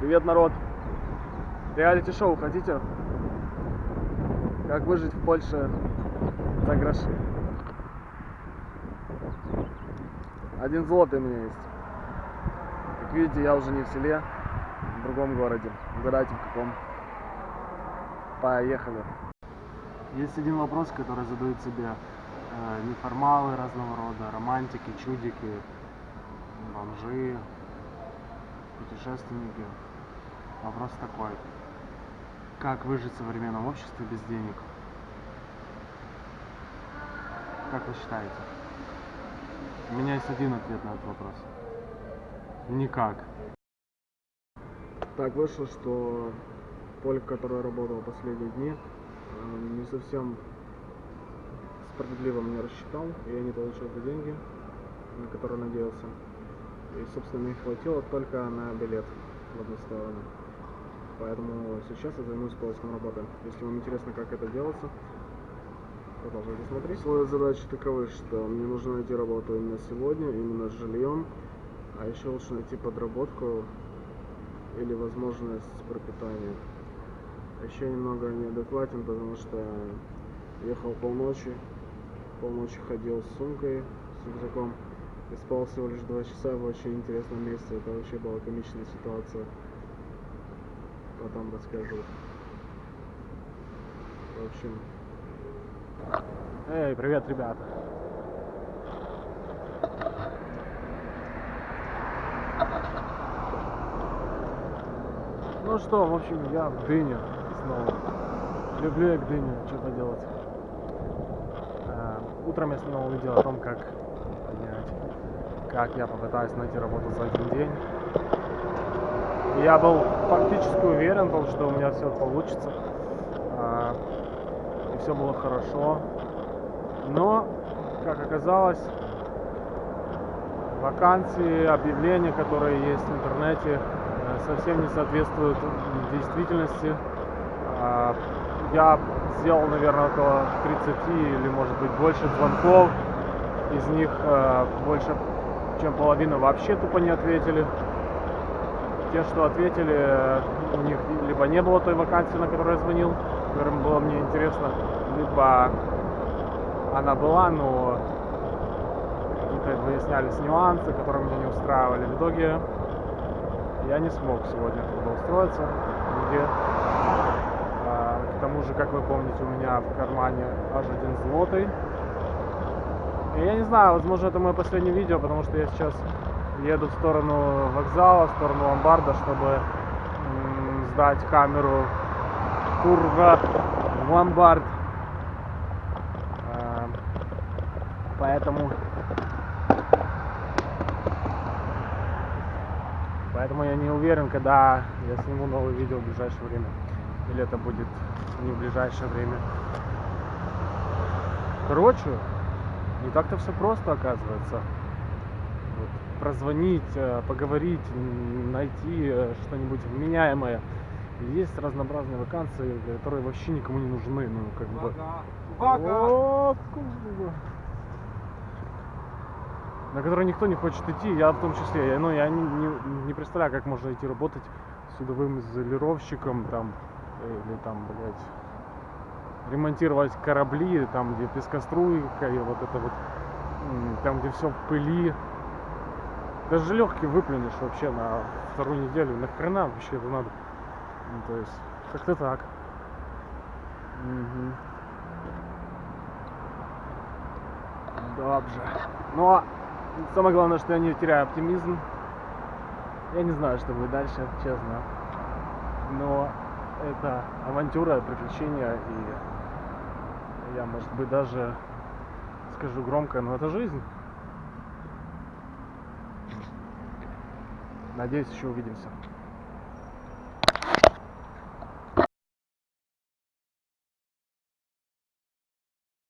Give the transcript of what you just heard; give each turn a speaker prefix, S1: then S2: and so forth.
S1: Привет, народ! Реалити-шоу хотите? Как выжить в Польше за гроши? Один злотый у меня есть. Как видите, я уже не в селе, в другом городе. Угадайте, в каком. Поехали. Есть один вопрос, который задают себе э, неформалы разного рода, романтики, чудики, бомжи, путешественники. Вопрос такой. Как выжить в современном обществе без денег? Как вы считаете? У меня есть один ответ на этот вопрос. Никак. Так вышло, что поле, я работал последние дни, э, не совсем справедливо мне рассчитал, и я не получил те деньги, на которые надеялся. И, собственно, не хватило только на билет в одну сторону. Поэтому сейчас я займусь поиском работы. Если вам интересно, как это делается, продолжайте смотреть. Условия задачи таковы, что мне нужно найти работу именно сегодня, именно с жильем, а еще лучше найти подработку или возможность пропитания. Еще немного неадекватен, потому что ехал полночи, полночи ходил с сумкой, с рюкзаком и спал всего лишь два часа в очень интересном месте. Это вообще была комичная ситуация. Потом расскажу. В общем... Эй, привет, ребята! Ну что, в общем, я в Дыне снова. Люблю я к Дыне, что поделать. Э, Утром я снимал видео о том, как понять, как я попытаюсь найти работу за один день. Я был фактически уверен, был, что у меня все получится. а, И все было хорошо. Но, как оказалось, вакансии, объявления, которые есть в интернете, э, совсем не соответствуют действительности. А, Я сделал, наверное, около 30 или, может быть, больше звонков. Из них э, больше, чем половина вообще тупо не ответили. Те, что ответили, э, у них либо не было той вакансии, на которую я звонил, которым было мне интересно, либо она была, но какие-то выяснялись нюансы, которые меня не устраивали. В итоге я не смог сегодня трудоустроиться нигде. А, К тому же, как вы помните, у меня в кармане аж один злотый. И я не знаю, возможно, это мое последнее видео, потому что я сейчас еду в сторону вокзала, в сторону ломбарда, чтобы сдать камеру Турга в ломбард. А, Поэтому... Поэтому я не уверен, когда я сниму новое видео в ближайшее время. Или это будет не в ближайшее время. Короче, не так-то все просто оказывается. Прозвонить, э, поговорить, найти э, что-нибудь вменяемое. Есть разнообразные вакансии, которые вообще никому не нужны. Ну, как бы. О. На которые никто не хочет идти, я в том числе. Я, ну, я не, не- не представляю, как можно идти работать судовым изолировщиком, там, или там, блядь, ремонтировать корабли, там, где пескоструйка, и вот это вот, там, где все в пыли. Даже легкий выплюнешь вообще на вторую неделю. Нахрена вообще это надо? Ну, то есть, как-то так. Мгм. Добже. А самое главное, что я не теряю оптимизм. Я не знаю, что будет дальше, честно. Но это авантюра, приключения, и я, может быть, даже скажу громко, но это жизнь. Надеюсь, еще увидимся.